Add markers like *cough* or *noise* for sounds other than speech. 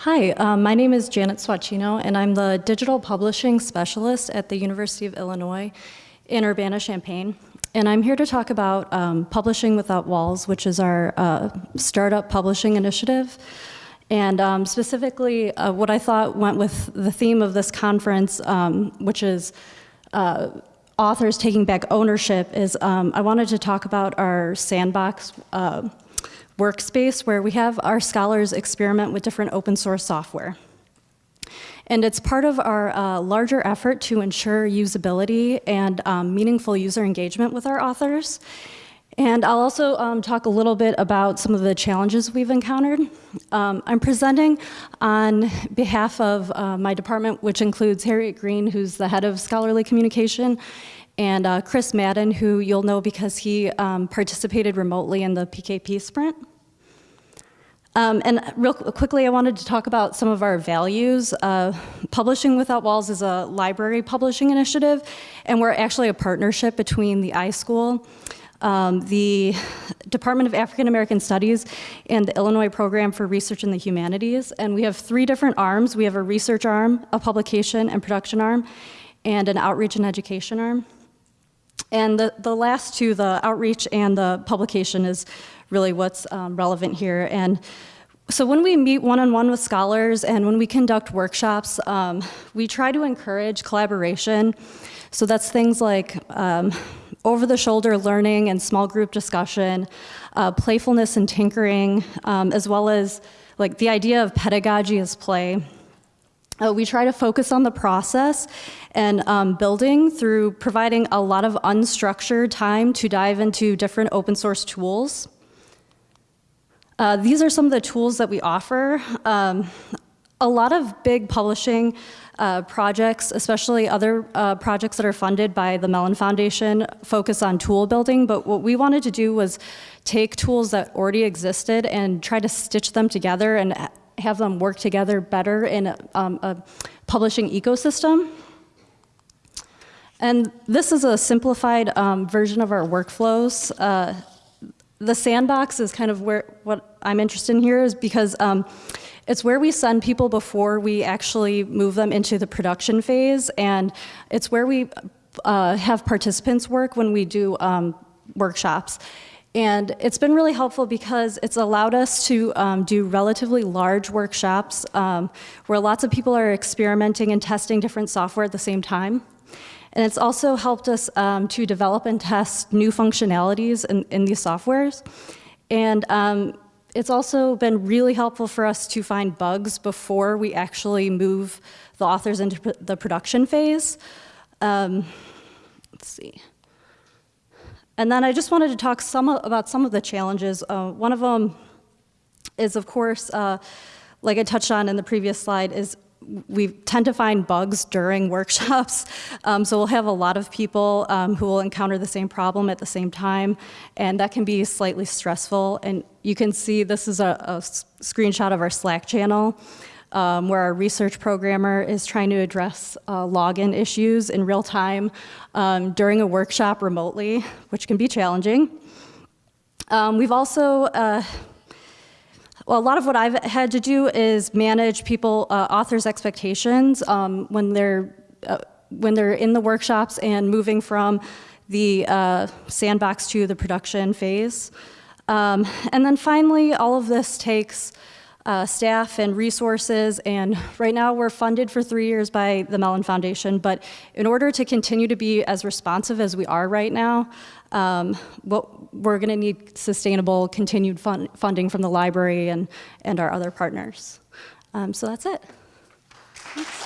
Hi, um, my name is Janet Swatscheno, and I'm the digital publishing specialist at the University of Illinois in Urbana-Champaign. And I'm here to talk about um, Publishing Without Walls, which is our uh, startup publishing initiative. And um, specifically, uh, what I thought went with the theme of this conference, um, which is uh, authors taking back ownership, is um, I wanted to talk about our sandbox uh, workspace where we have our scholars experiment with different open source software. And it's part of our uh, larger effort to ensure usability and um, meaningful user engagement with our authors. And I'll also um, talk a little bit about some of the challenges we've encountered. Um, I'm presenting on behalf of uh, my department, which includes Harriet Green, who's the head of scholarly communication, and uh, Chris Maden, who you'll know because he um, participated remotely in the PKP sprint. Um, and real quickly, I wanted to talk about some of our values. Uh, Publishing Without Walls is a library publishing initiative, and we're actually a partnership between the iSchool, um, the Department of African American Studies, and the Illinois Program for Research in the Humanities. And we have three different arms. We have a research arm, a publication and production arm, and an outreach and education arm. And the, the last two, the outreach and the publication, is really what's um, relevant here. And so when we meet one-on-one -on -one with scholars and when we conduct workshops, um, we try to encourage collaboration. So that's things like um, over-the-shoulder learning and small group discussion, uh, playfulness and tinkering, um, as well as like the idea of pedagogy as play. Uh, we try to focus on the process and um, building through providing a lot of unstructured time to dive into different open source tools. Uh, these are some of the tools that we offer. Um, a lot of big publishing uh, projects, especially other uh, projects that are funded by the Mellon Foundation, focus on tool building, but what we wanted to do was take tools that already existed and try to stitch them together and have them work together better in a, um, a publishing ecosystem. And this is a simplified um, version of our workflows. Uh, the sandbox is kind of where what I'm interested in here is because um, it's where we send people before we actually move them into the production phase, and it's where we uh, have participants work when we do um, workshops. And it's been really helpful because it's allowed us to um, do relatively large workshops um, where lots of people are experimenting and testing different software at the same time. And it's also helped us um, to develop and test new functionalities in, in these softwares. And um, it's also been really helpful for us to find bugs before we actually move the authors into the production phase. Um, let's see. And then I just wanted to talk some about some of the challenges. Uh, one of them is, of course, uh, like I touched on in the previous slide, is we tend to find bugs during *laughs* workshops. Um, so we'll have a lot of people um, who will encounter the same problem at the same time, and that can be slightly stressful. And you can see this is a, a screenshot of our Slack channel um, where our research programmer is trying to address uh, login issues in real time um, during a workshop remotely, which can be challenging. Um, we've also, uh, well, a lot of what I've had to do is manage people, uh, authors' expectations um, when they're uh, when they're in the workshops and moving from the uh, sandbox to the production phase. Um, and then finally, all of this takes uh, staff and resources, and *laughs* right now we're funded for three years by the Mellon Foundation, but in order to continue to be as responsive as we are right now, um, what, we're gonna need sustainable continued fun funding from the library and, and our other partners. Um, so that's it. Thanks.